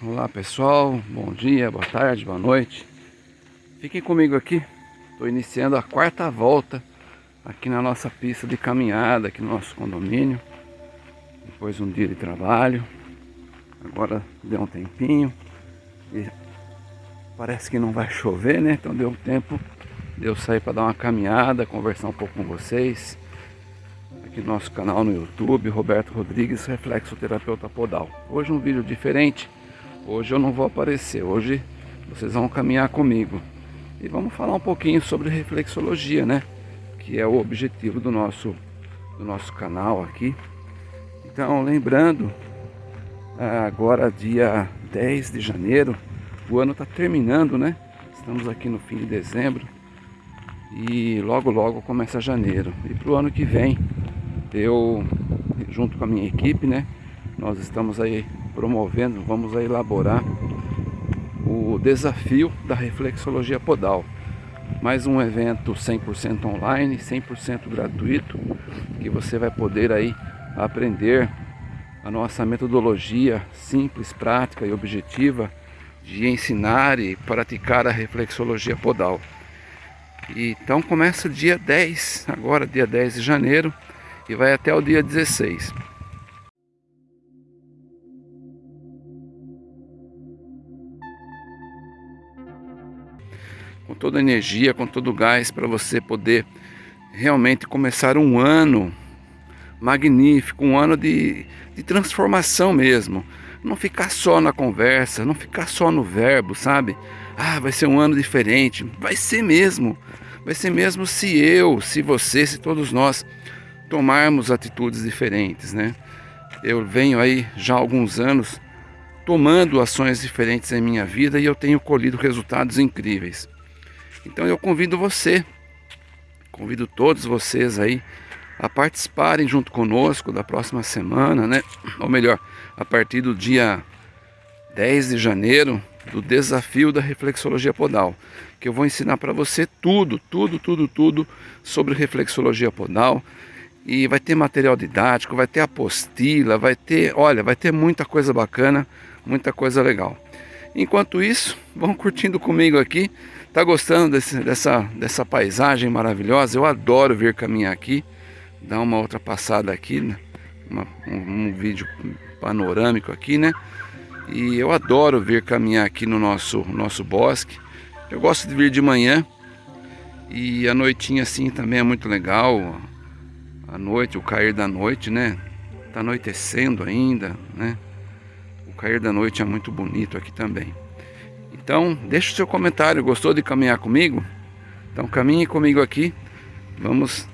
Olá pessoal, bom dia, boa tarde, boa noite. Fiquem comigo aqui. Estou iniciando a quarta volta Aqui na nossa pista de caminhada Aqui no nosso condomínio. Depois de um dia de trabalho. Agora deu um tempinho. E Parece que não vai chover, né? Então deu um tempo de eu sair para dar uma caminhada Conversar um pouco com vocês. Aqui no nosso canal no YouTube Roberto Rodrigues, Reflexoterapeuta Podal. Hoje um vídeo diferente Hoje eu não vou aparecer, hoje vocês vão caminhar comigo. E vamos falar um pouquinho sobre reflexologia, né? Que é o objetivo do nosso, do nosso canal aqui. Então, lembrando, agora dia 10 de janeiro, o ano está terminando, né? Estamos aqui no fim de dezembro e logo logo começa janeiro. E para o ano que vem, eu, junto com a minha equipe, né? Nós estamos aí promovendo, vamos a elaborar o desafio da reflexologia podal. Mais um evento 100% online, 100% gratuito, que você vai poder aí aprender a nossa metodologia simples, prática e objetiva de ensinar e praticar a reflexologia podal. Então começa dia 10, agora dia 10 de janeiro, e vai até o dia 16. Com toda a energia, com todo o gás para você poder realmente começar um ano magnífico, um ano de, de transformação mesmo. Não ficar só na conversa, não ficar só no verbo, sabe? Ah, vai ser um ano diferente. Vai ser mesmo. Vai ser mesmo se eu, se você, se todos nós tomarmos atitudes diferentes, né? Eu venho aí já há alguns anos tomando ações diferentes em minha vida e eu tenho colhido resultados incríveis. Então eu convido você, convido todos vocês aí a participarem junto conosco da próxima semana, né? Ou melhor, a partir do dia 10 de janeiro, do desafio da reflexologia podal, que eu vou ensinar para você tudo, tudo, tudo, tudo sobre reflexologia podal. E vai ter material didático, vai ter apostila, vai ter, olha, vai ter muita coisa bacana, muita coisa legal. Enquanto isso, vão curtindo comigo aqui Tá gostando desse, dessa, dessa paisagem maravilhosa? Eu adoro vir caminhar aqui, dar uma outra passada aqui, né? uma, um, um, vídeo panorâmico aqui, né? E eu adoro vir caminhar aqui no nosso, nosso bosque. Eu gosto de vir de manhã e a noitinha assim também é muito legal. A noite, o cair da noite, né? Tá anoitecendo ainda, né? O cair da noite é muito bonito aqui também. Então, deixe o seu comentário. Gostou de caminhar comigo? Então, caminhe comigo aqui. Vamos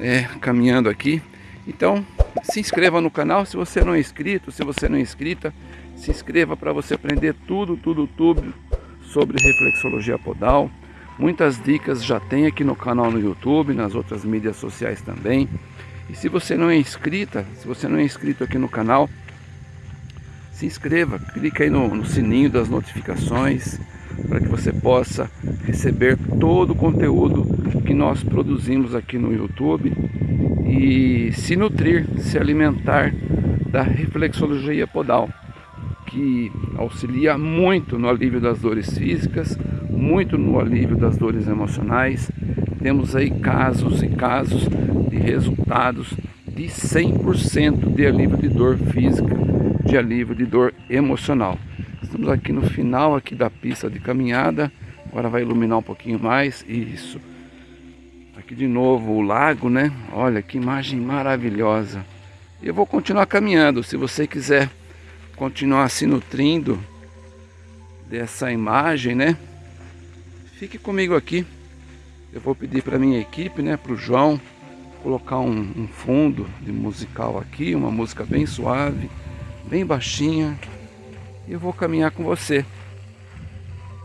é, caminhando aqui. Então, se inscreva no canal se você não é inscrito. Se você não é inscrita, se inscreva para você aprender tudo, tudo, tudo sobre reflexologia podal. Muitas dicas já tem aqui no canal no YouTube, nas outras mídias sociais também. E se você não é inscrita, se você não é inscrito aqui no canal, se inscreva, clique aí no, no sininho das notificações para que você possa receber todo o conteúdo que nós produzimos aqui no YouTube e se nutrir, se alimentar da reflexologia podal, que auxilia muito no alívio das dores físicas, muito no alívio das dores emocionais. Temos aí casos e casos de resultados de 100% de alívio de dor física de alívio de dor emocional. Estamos aqui no final aqui da pista de caminhada. Agora vai iluminar um pouquinho mais. Isso. Aqui de novo o lago, né? Olha que imagem maravilhosa. Eu vou continuar caminhando. Se você quiser continuar se nutrindo dessa imagem, né? Fique comigo aqui. Eu vou pedir para minha equipe, né? Para o João colocar um, um fundo de musical aqui, uma música bem suave bem baixinha. E eu vou caminhar com você.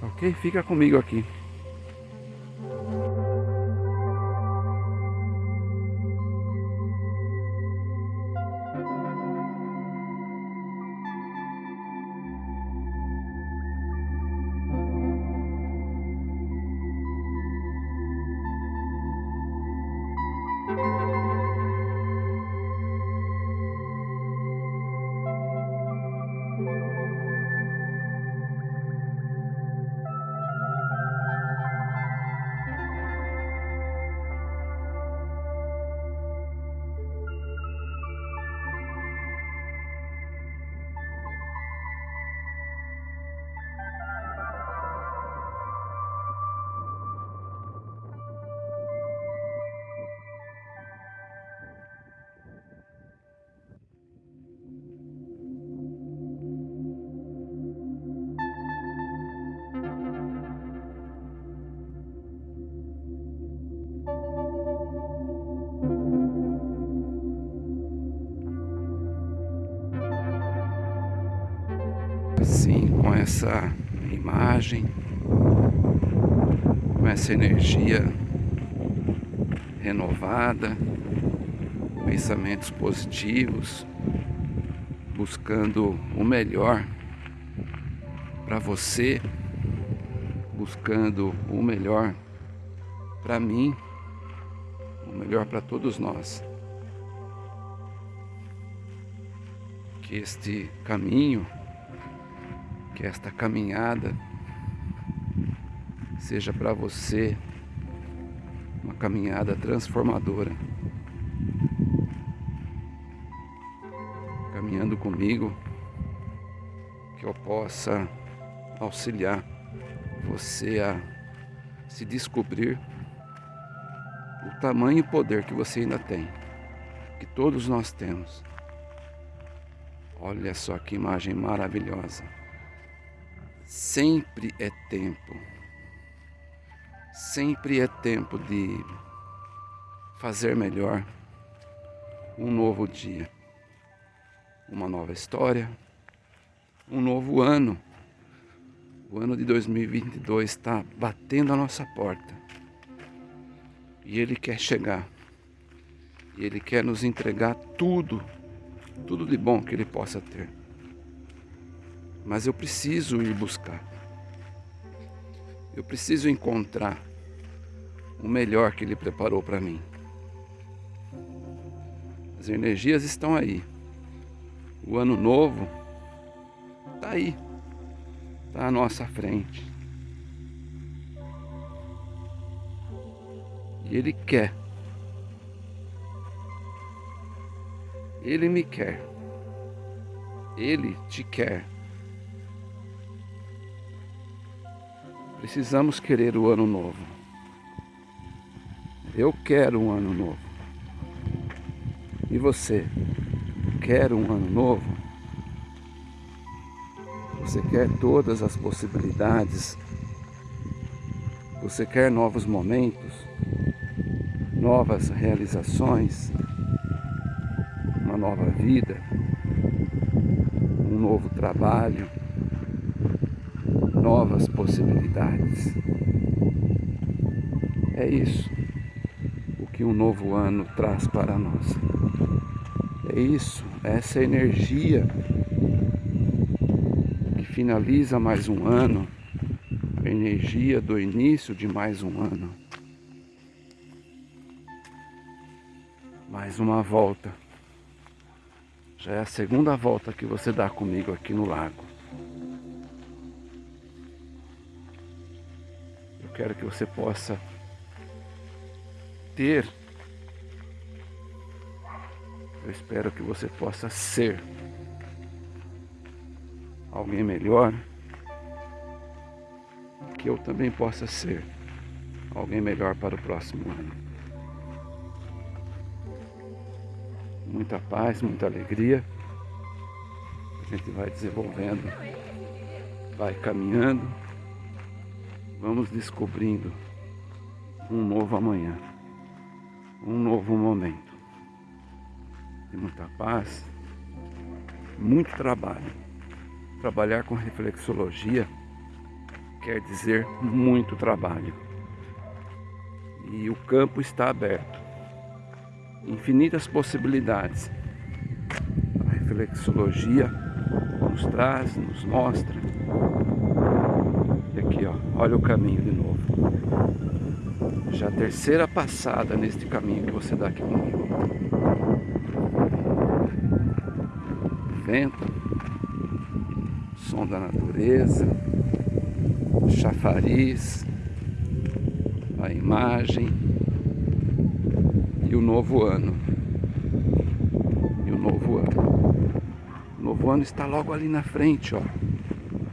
Ok? Fica comigo aqui. Essa imagem, com essa energia renovada, pensamentos positivos, buscando o melhor para você, buscando o melhor para mim, o melhor para todos nós. Que este caminho, que esta caminhada seja para você uma caminhada transformadora. Caminhando comigo, que eu possa auxiliar você a se descobrir o tamanho e poder que você ainda tem, que todos nós temos. Olha só que imagem maravilhosa. Sempre é tempo Sempre é tempo de fazer melhor um novo dia, uma nova história, um novo ano. O ano de 2022 está batendo a nossa porta e Ele quer chegar e Ele quer nos entregar tudo, tudo de bom que Ele possa ter. Mas eu preciso ir buscar. Eu preciso encontrar o melhor que Ele preparou para mim. As energias estão aí. O ano novo está aí, está à nossa frente. E Ele quer. Ele me quer. Ele te quer. Precisamos querer o ano novo. Eu quero um ano novo. E você? Quer um ano novo? Você quer todas as possibilidades? Você quer novos momentos? Novas realizações? Uma nova vida? Um novo trabalho? Novas possibilidades. É isso o que um novo ano traz para nós. É isso, essa energia que finaliza mais um ano, a energia do início de mais um ano. Mais uma volta. Já é a segunda volta que você dá comigo aqui no lago. Quero que você possa ter. Eu espero que você possa ser alguém melhor. Que eu também possa ser alguém melhor para o próximo ano. Muita paz, muita alegria. A gente vai desenvolvendo, vai caminhando vamos descobrindo um novo amanhã, um novo momento. De muita paz, muito trabalho. Trabalhar com reflexologia quer dizer muito trabalho. E o campo está aberto. Infinitas possibilidades. A reflexologia nos traz, nos mostra. Olha o caminho de novo. Já a terceira passada neste caminho que você dá aqui comigo. Vento, som da natureza, chafariz, a imagem e o novo ano. E o novo ano. O novo ano está logo ali na frente, ó.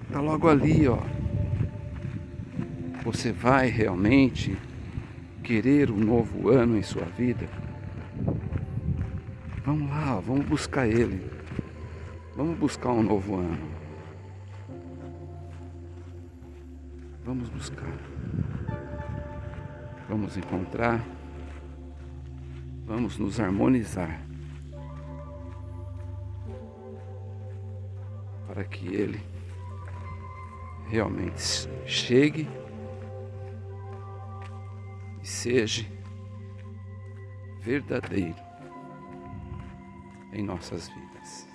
Está logo ali, ó. Você vai realmente querer um novo ano em sua vida? Vamos lá, vamos buscar ele. Vamos buscar um novo ano. Vamos buscar. Vamos encontrar. Vamos nos harmonizar. Para que ele realmente chegue e seja verdadeiro em nossas vidas.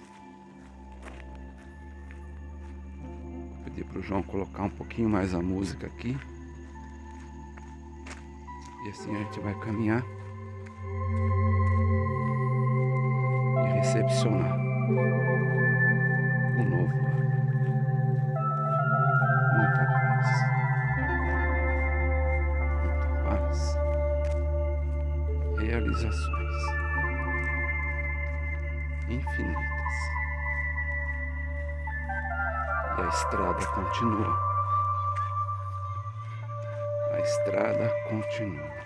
Vou pedir para o João colocar um pouquinho mais a música aqui. E assim a gente vai caminhar e recepcionar o novo Realizações infinitas. E a estrada continua. A estrada continua.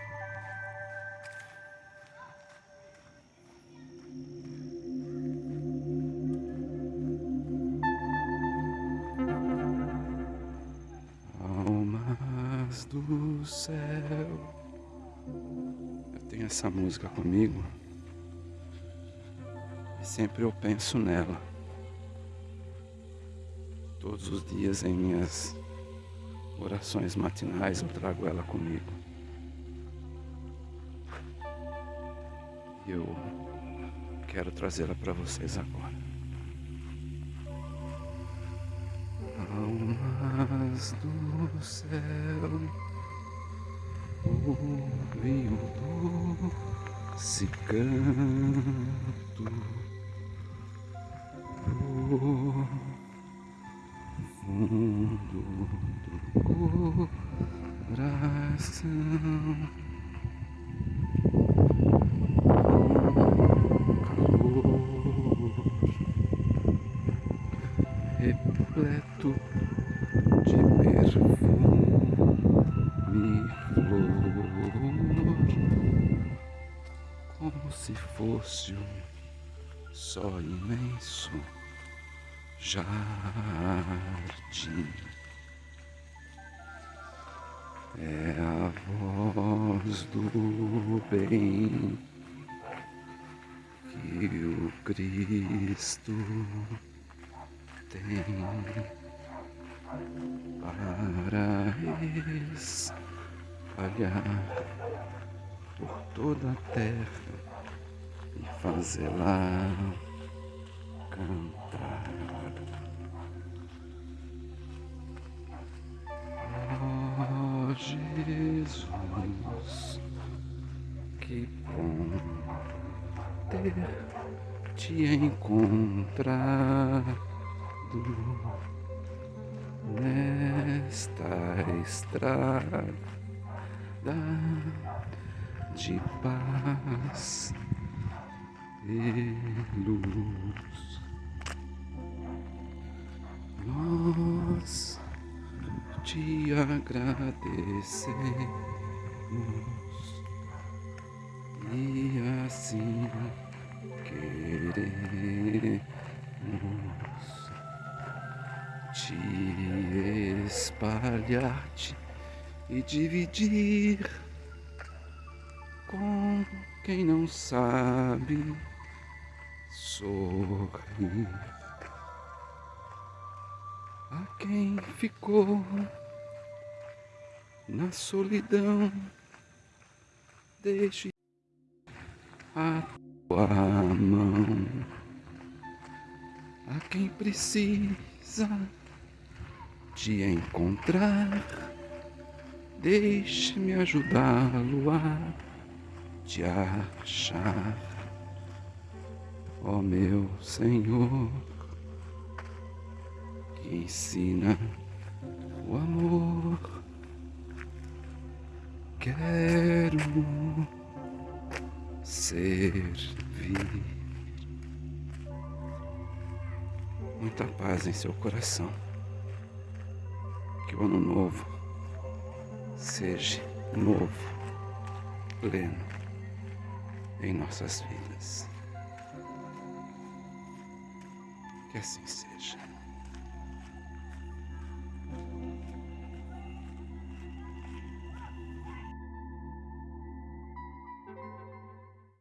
do céu. Essa música comigo e sempre eu penso nela. Todos os dias em minhas orações matinais eu trago ela comigo. E eu quero trazê-la para vocês agora. almas do céu, ouve o doce canto do fundo do coração. repleto de perfume flor, como se fosse um só imenso jardim. É a voz do bem que o Cristo tem para espalhar por toda a terra e fazê-la cantar. Oh Jesus, que bom ter te encontrar nesta estrada de paz e luz. Nós te agradecemos e assim queremos te espalhar-te e dividir com quem não sabe sorrir. A quem ficou na solidão, deixe a tua mão. A quem precisa te encontrar. Deixe-me ajudá-lo a te achar, ó oh, meu Senhor, que ensina o amor. Quero servir. Muita paz em seu coração que o ano novo seja novo, pleno em nossas vidas. Que assim seja.